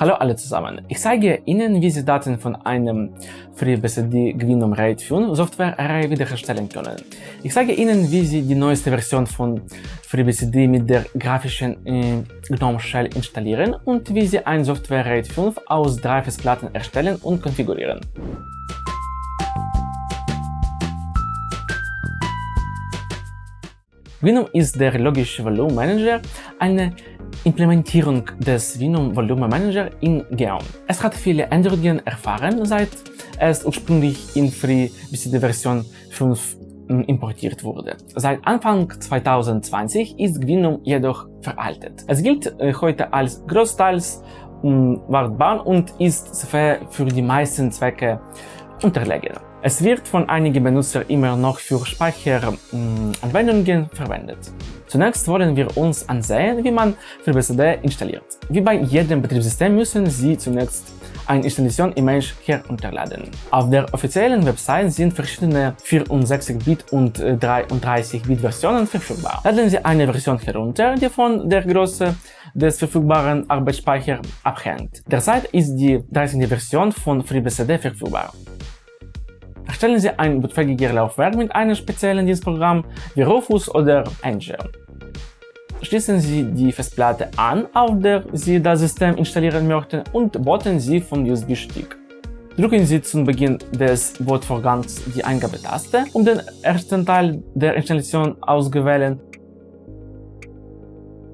Hallo alle zusammen, ich zeige Ihnen, wie Sie Daten von einem FreeBSD GNOME RAID 5 Software-Array wiederherstellen können. Ich zeige Ihnen, wie Sie die neueste Version von FreeBSD mit der grafischen äh, GNOME Shell installieren und wie Sie ein Software RAID 5 aus drei Festplatten erstellen und konfigurieren. GNOME ist der logische Volume Manager, eine Implementierung des Venom Volume Manager in GNOME. Es hat viele Änderungen erfahren, seit es ursprünglich in FreeBSD Version 5 hm, importiert wurde. Seit Anfang 2020 ist GNOME jedoch veraltet. Es gilt äh, heute als großteils hm, wartbar und ist für die meisten Zwecke unterlegen. Es wird von einigen Benutzern immer noch für Speicheranwendungen verwendet. Zunächst wollen wir uns ansehen, wie man FreeBSD installiert. Wie bei jedem Betriebssystem müssen Sie zunächst ein Installation-Image herunterladen. Auf der offiziellen Website sind verschiedene 64-Bit und 33-Bit-Versionen verfügbar. Laden Sie eine Version herunter, die von der Größe des verfügbaren Arbeitsspeichers abhängt. Derzeit ist die 13. Version von FreeBSD verfügbar. Erstellen Sie ein bootfähiges Laufwerk mit einem speziellen Dienstprogramm wie Rufus oder Angel. Schließen Sie die Festplatte an, auf der Sie das System installieren möchten und booten Sie vom USB-Stick. Drücken Sie zum Beginn des Bootvorgangs die Eingabetaste, um den ersten Teil der Installation auszuwählen.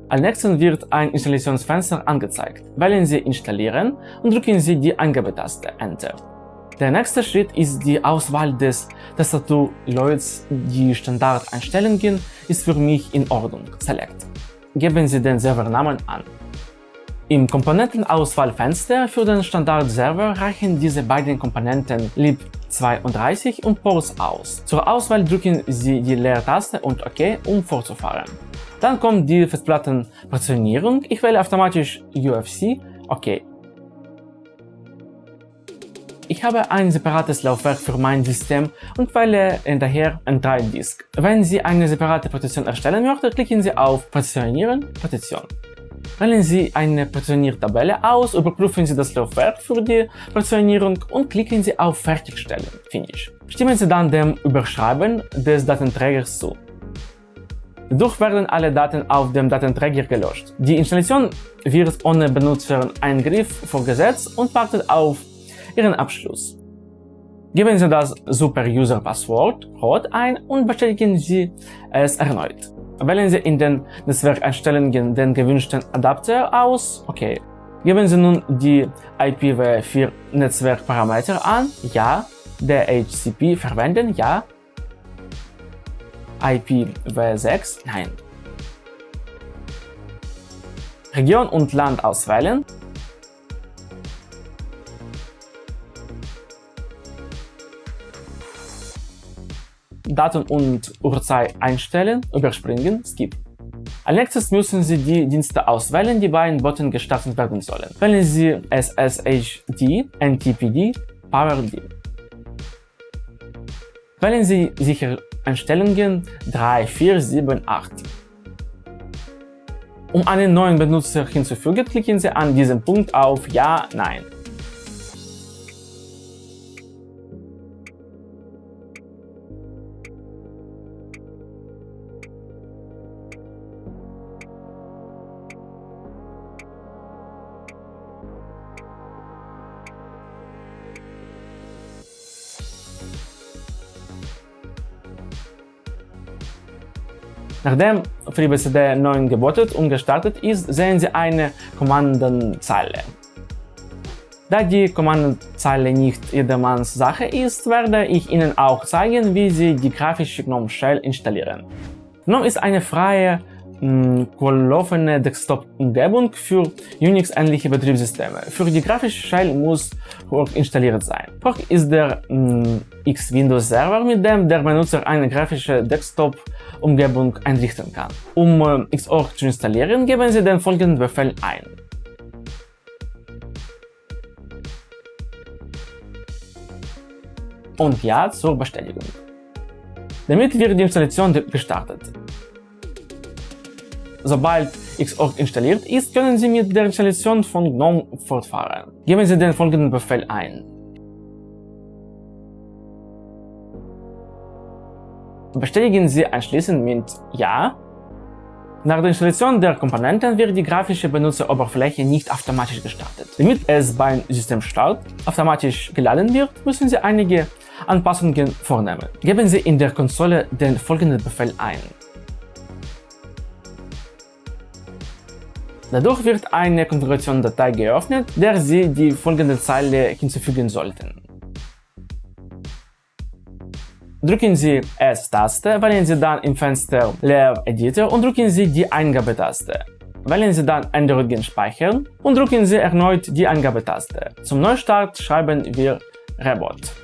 Als nächstes wird ein Installationsfenster angezeigt. Wählen Sie Installieren und drücken Sie die Eingabetaste Enter. Der nächste Schritt ist die Auswahl des Tastaturleuts. Die Standardeinstellungen ist für mich in Ordnung. Select. Geben Sie den Servernamen an. Im Komponentenauswahlfenster für den Standardserver reichen diese beiden Komponenten lib32 und Ports aus. Zur Auswahl drücken Sie die Leertaste und OK, um fortzufahren. Dann kommt die Festplattenportionierung. Ich wähle automatisch UFC, OK. Ich habe ein separates Laufwerk für mein System und wähle daher ein 3-Disk. Wenn Sie eine separate Partition erstellen möchten, klicken Sie auf Partitionieren, Partition. Wählen Sie eine Partitioniertabelle aus, überprüfen Sie das Laufwerk für die Partitionierung und klicken Sie auf Fertigstellen, Finish. Stimmen Sie dann dem Überschreiben des Datenträgers zu. Dadurch werden alle Daten auf dem Datenträger gelöscht. Die Installation wird ohne Benutzereingriff vorgesetzt und wartet auf Ihren Abschluss. Geben Sie das Super-User-Passwort ROT ein und bestätigen Sie es erneut. Wählen Sie in den Netzwerkeinstellungen den gewünschten Adapter aus. Okay. Geben Sie nun die IPv4 Netzwerkparameter an. Ja. DHCP verwenden. Ja. IPv6. Nein. Region und Land auswählen. Datum und Uhrzeit einstellen, überspringen, Skip. Als nächstes müssen Sie die Dienste auswählen, die bei Button gestartet werden sollen. Wählen Sie SSHD, NTPD, PowerD. Wählen Sie Sichereinstellungen 3, 4, 7, 8. Um einen neuen Benutzer hinzufügen, klicken Sie an diesem Punkt auf Ja, Nein. Nachdem FreeBSD 9 gebootet und gestartet ist, sehen Sie eine Kommandenzeile. Da die Kommandenzeile nicht jedermanns Sache ist, werde ich Ihnen auch zeigen, wie Sie die grafische GNOME Shell installieren. GNOME ist eine freie laufende Desktop-Umgebung für Unix-ähnliche Betriebssysteme. Für die grafische Shell muss Fork installiert sein. Fork ist der X-Windows-Server, mit dem der Benutzer eine grafische Desktop-Umgebung einrichten kann. Um äh, Xorg zu installieren, geben Sie den folgenden Befehl ein. Und Ja zur Bestätigung. Damit wird die Installation gestartet. Sobald Xorg installiert ist, können Sie mit der Installation von GNOME fortfahren. Geben Sie den folgenden Befehl ein. Bestätigen Sie anschließend mit Ja. Nach der Installation der Komponenten wird die grafische Benutzeroberfläche nicht automatisch gestartet. Damit es beim Systemstart automatisch geladen wird, müssen Sie einige Anpassungen vornehmen. Geben Sie in der Konsole den folgenden Befehl ein. Dadurch wird eine Konfigurationsdatei geöffnet, der Sie die folgende Zeile hinzufügen sollten. Drücken Sie S-Taste, wählen Sie dann im Fenster Leer Editor und drücken Sie die Eingabetaste. Wählen Sie dann Änderungen speichern und drücken Sie erneut die Eingabetaste. Zum Neustart schreiben wir Rebot.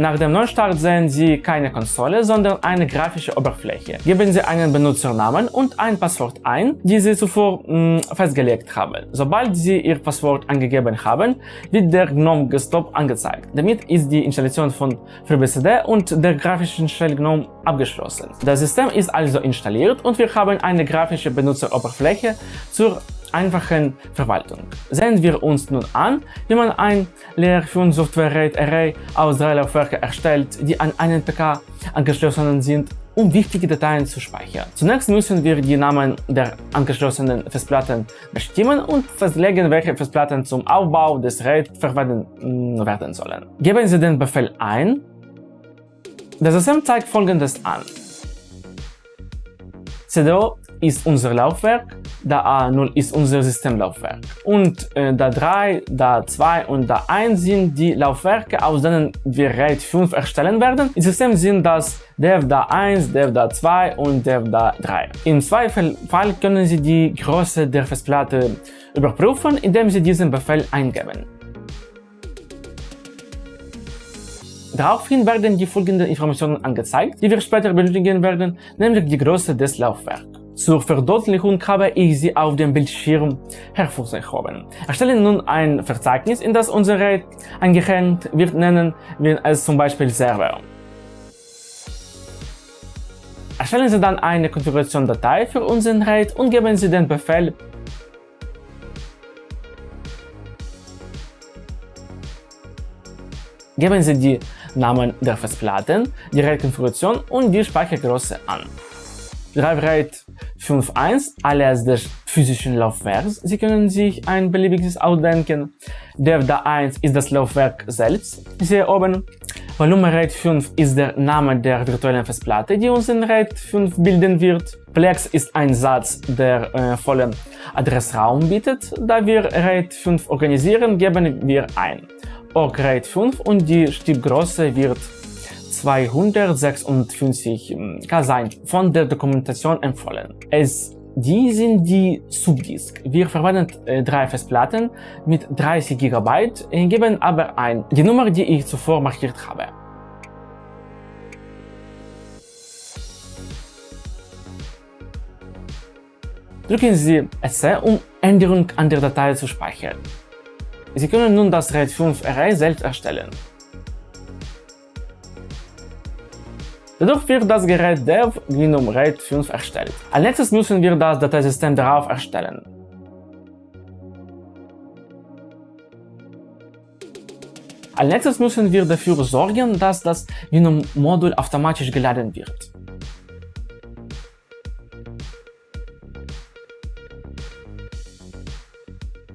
Nach dem Neustart sehen Sie keine Konsole, sondern eine grafische Oberfläche. Geben Sie einen Benutzernamen und ein Passwort ein, die Sie zuvor mh, mm, festgelegt haben. Sobald Sie Ihr Passwort angegeben haben, wird der GNOME Desktop angezeigt. Damit ist die Installation von FreeBSD und der grafischen Shell GNOME abgeschlossen. Das System ist also installiert und wir haben eine grafische Benutzeroberfläche zur einfachen Verwaltung. Sehen wir uns nun an, wie man ein Layer 5 Software RAID Array aus drei Laufwerken erstellt, die an einen PK angeschlossen sind, um wichtige Dateien zu speichern. Zunächst müssen wir die Namen der angeschlossenen Festplatten bestimmen und festlegen, welche Festplatten zum Aufbau des RAID verwendet mm, werden sollen. Geben Sie den Befehl ein. Das System zeigt folgendes an. CDO ist unser Laufwerk, da A0 ist unser Systemlaufwerk. Und äh, da 3, da 2 und da 1 sind die Laufwerke, aus denen wir RAID 5 erstellen werden. Im System sind das dev da 1, dev da 2 und dev da 3. Im Zweifel können Sie die Größe der Festplatte überprüfen, indem Sie diesen Befehl eingeben. Daraufhin werden die folgenden Informationen angezeigt, die wir später benötigen werden, nämlich die Größe des Laufwerks. Zur Verdeutlichung habe ich sie auf dem Bildschirm hervorgehoben. Erstellen nun ein Verzeichnis, in das unser RAID eingehängt wird, nennen wir es zum Beispiel Server. Erstellen Sie dann eine Konfigurationsdatei für unseren RAID und geben Sie den Befehl Geben Sie die Namen der Festplatten, die RAID-Konfiguration und die Speichergröße an. RAID 5.1 alias des physischen Laufwerks. Sie können sich ein beliebiges ausdenken. Devda 1 ist das Laufwerk selbst, hier oben. Volume RAID 5 ist der Name der virtuellen Festplatte, die uns in RAID 5 bilden wird. Plex ist ein Satz, der äh, vollen Adressraum bietet. Da wir RAID 5 organisieren, geben wir ein. Org RAID 5 und die Stückgröße wird 256 K sein, von der Dokumentation empfohlen. Es die sind die Subdisk. Wir verwenden äh, drei Festplatten mit 30 GB, äh, geben aber ein die Nummer, die ich zuvor markiert habe. Drücken Sie SC, um Änderungen an der Datei zu speichern. Sie können nun das RAID 5 Array selbst erstellen. Dadurch wird das Gerät dev GNOME RAID 5 erstellt. Als nächstes müssen wir das Dateisystem darauf erstellen. Als nächstes müssen wir dafür sorgen, dass das GNOME-Modul automatisch geladen wird.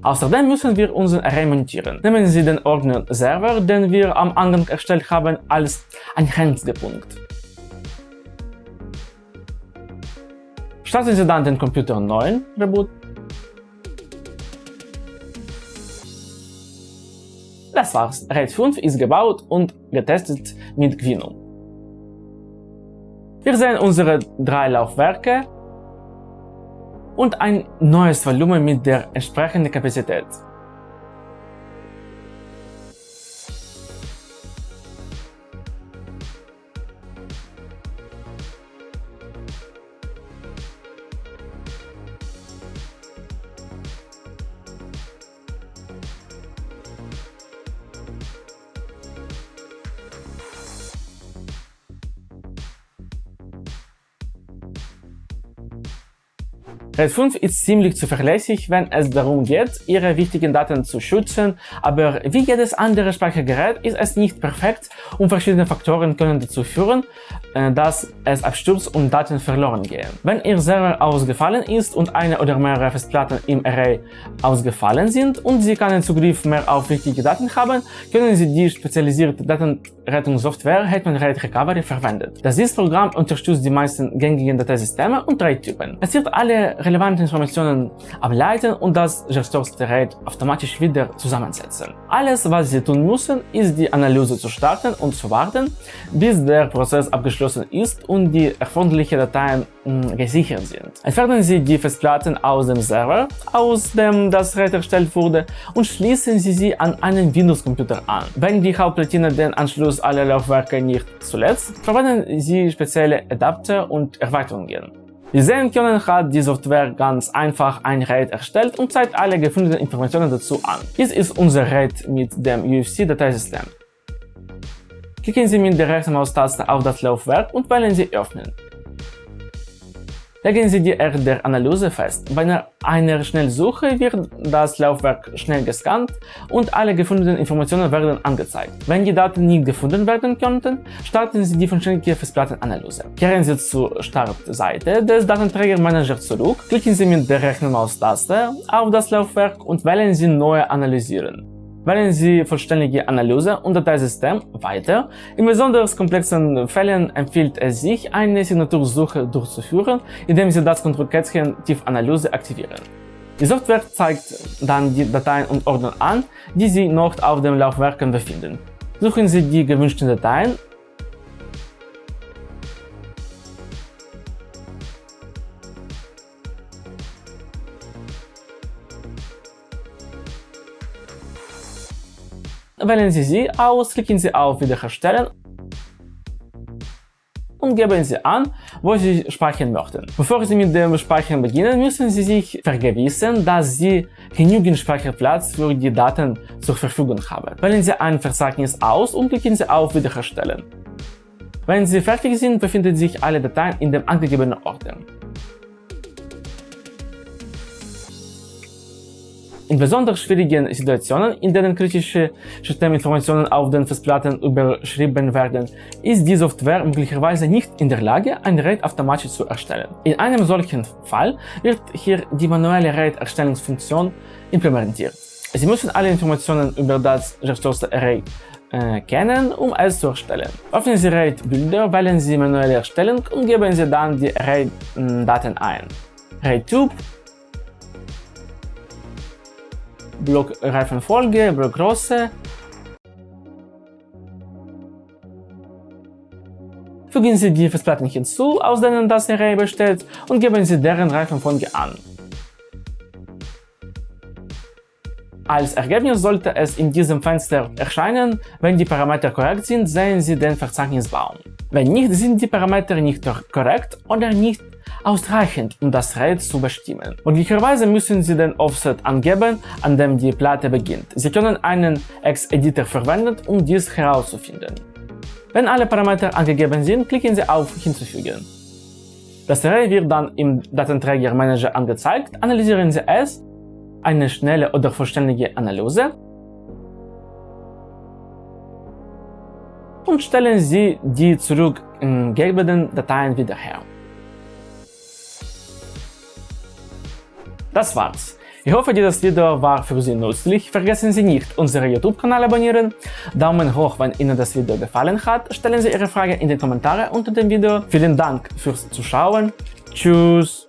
Außerdem müssen wir unseren Array montieren. Nehmen Sie den Ordner Server, den wir am Anfang erstellt haben, als Einheitspunkt. Starten Sie dann den Computer neu, Reboot. Das war's. RAID 5 ist gebaut und getestet mit GNOME. Wir sehen unsere drei Laufwerke und ein neues Volumen mit der entsprechenden Kapazität. RAID 5 ist ziemlich zuverlässig, wenn es darum geht, Ihre wichtigen Daten zu schützen, aber wie jedes andere Speichergerät ist es nicht perfekt und verschiedene Faktoren können dazu führen, äh, dass es abstürzt und Daten verloren gehen. Wenn Ihr Server ausgefallen ist und eine oder mehrere Festplatten im Array ausgefallen sind und Sie keinen Zugriff mehr auf wichtige Daten haben, können Sie die spezialisierte Datenrettungssoftware Hetman RAID Recovery verwenden. Das Programm unterstützt die meisten gängigen Dateisysteme und RAID-Typen. Es wird alle relevante Informationen ableiten und das gestürzte RAID automatisch wieder zusammensetzen. Alles, was Sie tun müssen, ist die Analyse zu starten und zu warten, bis der Prozess abgeschlossen ist und die erforderlichen Dateien mh, gesichert sind. Entfernen Sie die Festplatten aus dem Server, aus dem das RAID erstellt wurde, und schließen Sie sie an einen Windows-Computer an. Wenn die Hauptplatine den Anschluss aller Laufwerke nicht zuletzt, verwenden Sie spezielle Adapter und Erweiterungen. Wie sehen können, hat die Software ganz einfach ein RAID erstellt und zeigt alle gefundenen Informationen dazu an. Dies ist unser RAID mit dem UFC-Dateisystem. Klicken Sie mit der rechten Maustaste auf das Laufwerk und wählen Sie Öffnen. Legen Sie die Art der Analyse fest. Bei einer Schnellsuche wird das Laufwerk schnell gescannt und alle gefundenen Informationen werden angezeigt. Wenn die Daten nicht gefunden werden konnten, starten Sie die vollständige Festplattenanalyse. Kehren Sie zur Startseite des Datenträgermanagers zurück, klicken Sie mit der rechten Maustaste auf das Laufwerk und wählen Sie Neue Analysieren. Wählen Sie vollständige Analyse und Dateisystem weiter. In besonders komplexen Fällen empfiehlt es sich, eine Signatursuche durchzuführen, indem Sie das Kontrollkästchen Tiefanalyse aktivieren. Die Software zeigt dann die Dateien und Ordner an, die Sie noch auf dem Laufwerken befinden. Suchen Sie die gewünschten Dateien Wählen Sie sie aus, klicken Sie auf Wiederherstellen und geben Sie an, wo Sie speichern möchten. Bevor Sie mit dem Speichern beginnen, müssen Sie sich vergewissern, dass Sie genügend Speicherplatz für die Daten zur Verfügung haben. Wählen Sie ein Verzeichnis aus und klicken Sie auf Wiederherstellen. Wenn Sie fertig sind, befinden sich alle Dateien in dem angegebenen Ordner. In besonders schwierigen Situationen, in denen kritische Systeminformationen auf den Festplatten überschrieben werden, ist die Software möglicherweise nicht in der Lage, ein RAID automatisch zu erstellen. In einem solchen Fall wird hier die manuelle RAID-Erstellungsfunktion implementiert. Sie müssen alle Informationen über das gestürzte Array äh, kennen, um es zu erstellen. Öffnen Sie RAID-Bilder, wählen Sie manuelle Erstellung und geben Sie dann die RAID-Daten ein. RAID-Typ Blockreifenfolge, Blockgröße. Fügen Sie die Festplatten hinzu, aus denen das Array besteht, und geben Sie deren Reifenfolge an. Als Ergebnis sollte es in diesem Fenster erscheinen, wenn die Parameter korrekt sind, sehen Sie den Verzeichnisbaum. Wenn nicht, sind die Parameter nicht korrekt oder nicht ausreichend, um das RAID zu bestimmen. Möglicherweise müssen Sie den Offset angeben, an dem die Platte beginnt. Sie können einen Ex-Editor verwenden, um dies herauszufinden. Wenn alle Parameter angegeben sind, klicken Sie auf Hinzufügen. Das Array wird dann im Datenträgermanager angezeigt, analysieren Sie es, eine schnelle oder vollständige Analyse und stellen Sie die zurückgegebenen Dateien wieder her. Das war's. Ich hoffe, dieses Video war für Sie nützlich. Vergessen Sie nicht, unseren YouTube-Kanal abonnieren, Daumen hoch, wenn Ihnen das Video gefallen hat, stellen Sie Ihre Frage in die Kommentare unter dem Video. Vielen Dank fürs Zuschauen. Tschüss.